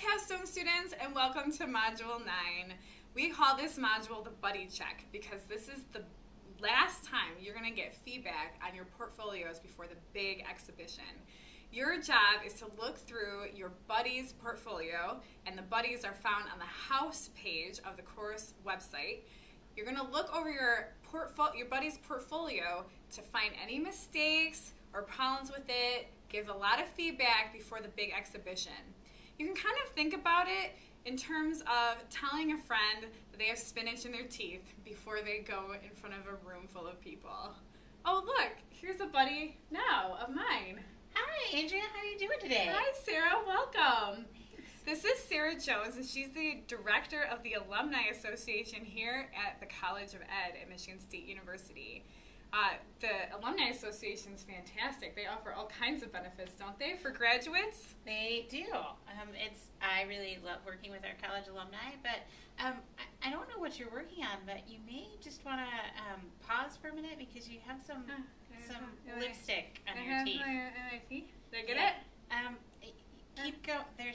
Capstone students, and welcome to Module 9. We call this module the Buddy Check because this is the last time you're going to get feedback on your portfolios before the big exhibition. Your job is to look through your buddy's portfolio, and the buddies are found on the house page of the course website. You're going to look over your, portfolio, your buddy's portfolio to find any mistakes or problems with it, give a lot of feedback before the big exhibition you can kind of think about it in terms of telling a friend that they have spinach in their teeth before they go in front of a room full of people. Oh, look, here's a buddy now of mine. Hi, Andrea. How are you doing today? Hi, Sarah. Welcome. This is Sarah Jones, and she's the director of the Alumni Association here at the College of Ed at Michigan State University. Uh, the Alumni Association is fantastic. They offer all kinds of benefits, don't they, for graduates? They do. Um, it's I really love working with our college alumni, but um, I, I, don't know what you're working on, but you may just want to um, pause for a minute because you have some uh, some lipstick on your teeth. My, my teeth. Did I get yeah. it?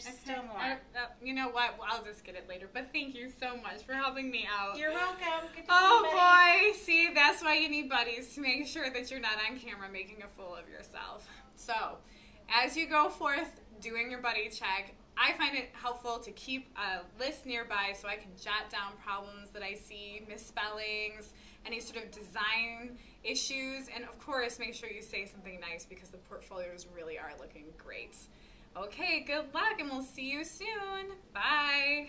There's okay. still more. Uh, uh, you know what? I'll just get it later. But thank you so much for helping me out. You're welcome. oh boy, see, that's why you need buddies to make sure that you're not on camera making a fool of yourself. So, as you go forth doing your buddy check, I find it helpful to keep a list nearby so I can jot down problems that I see, misspellings, any sort of design issues, and of course, make sure you say something nice because the portfolios really are looking great. Okay, good luck and we'll see you soon. Bye.